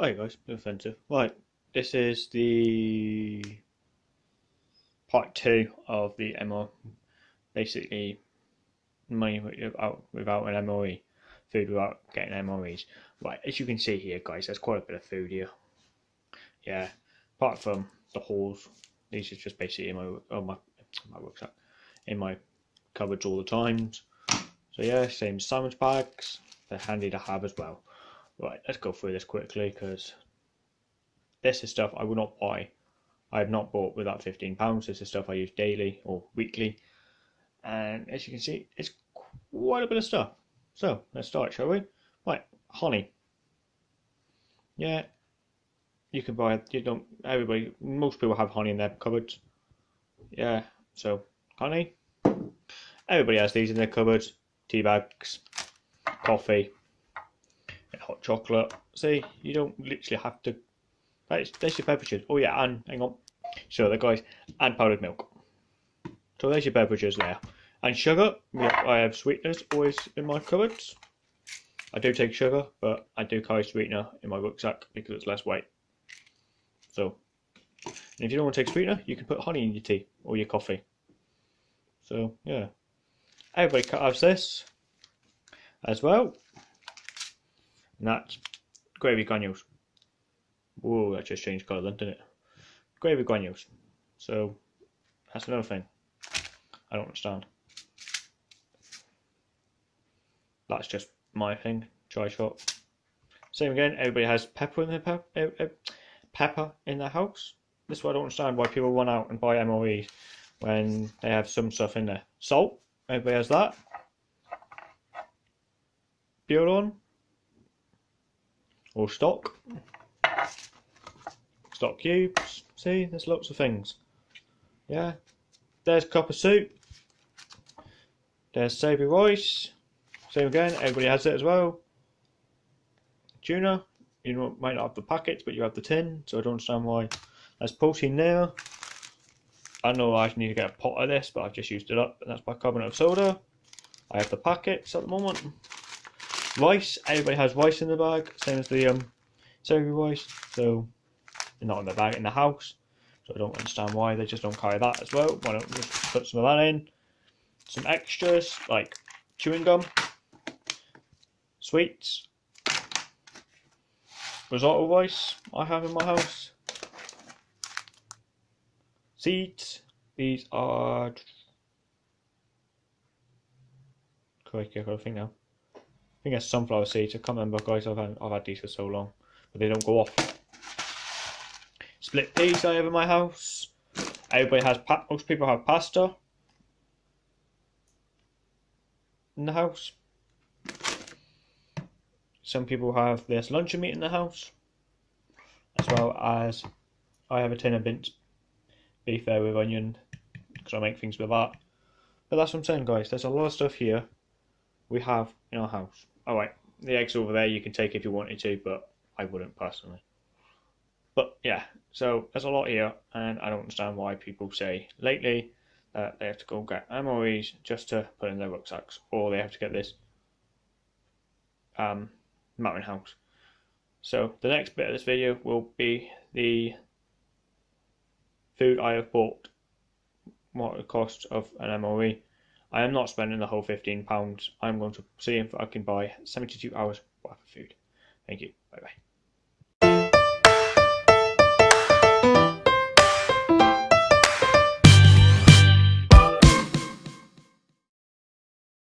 Oh, Hi guys, offensive. Right, this is the part two of the MO. Basically, money without, without an MRE, food without getting MREs. Right, as you can see here, guys, there's quite a bit of food here. Yeah, apart from the halls, these are just basically in my oh my my rucksack, in my cupboards all the times. So yeah, same sandwich bags. They're handy to have as well. Right, let's go through this quickly because this is stuff I will not buy. I have not bought with that £15. This is stuff I use daily or weekly. And as you can see, it's quite a bit of stuff. So let's start, shall we? Right, honey. Yeah, you can buy it. You don't. Everybody, most people have honey in their cupboards. Yeah, so honey. Everybody has these in their cupboards. Tea bags, coffee, chocolate. See, you don't literally have to. That's, that's your beverages. Oh yeah, and hang on. So the guys, and powdered milk. So there's your beverages there. And sugar, yeah, I have sweeteners always in my cupboards. I do take sugar, but I do carry sweetener in my rucksack because it's less weight. So, if you don't want to take sweetener, you can put honey in your tea or your coffee. So, yeah. Everybody has this as well. And that's gravy granules. Whoa, that just changed colour then, didn't it? Gravy granules. So, that's another thing. I don't understand. That's just my thing. Try shot. Same again. Everybody has pepper in their pep uh, uh, pepper in their house. This is why I don't understand why people run out and buy MREs when they have some stuff in there. Salt. Everybody has that. Bouillon or stock. Stock cubes. See, there's lots of things. Yeah. There's Cup-a-Soup. There's savoury rice. Same again, everybody has it as well. Tuna. You know, might not have the packets, but you have the tin, so I don't understand why. There's protein there. I know I need to get a pot of this, but I've just used it up, and that's bicarbonate of soda. I have the packets at the moment. Rice, everybody has rice in the bag, same as the um, savoury rice, so they're not in the bag, in the house. So I don't understand why they just don't carry that as well. Why don't we just put some of that in? Some extras, like chewing gum, sweets, risotto rice I have in my house, seeds, these are... Correct, I thing now. I think it's sunflower seeds. I can't remember, guys. I've had, I've had these for so long, but they don't go off. Split peas I have in my house. Everybody has. most people have pasta in the house. Some people have this luncheon meat in the house, as well as I have a tin of Bindt beef there with onion because I make things with that. But that's what I'm saying, guys. There's a lot of stuff here we have in our house. All right, the eggs over there you can take if you wanted to, but I wouldn't personally. But yeah, so there's a lot here, and I don't understand why people say lately that they have to go get MREs just to put in their rucksacks, or they have to get this um, mountain house. So the next bit of this video will be the food I have bought, what the cost of an MRE. I am not spending the whole £15. I'm going to see if I can buy 72 hours worth of food. Thank you. Bye bye.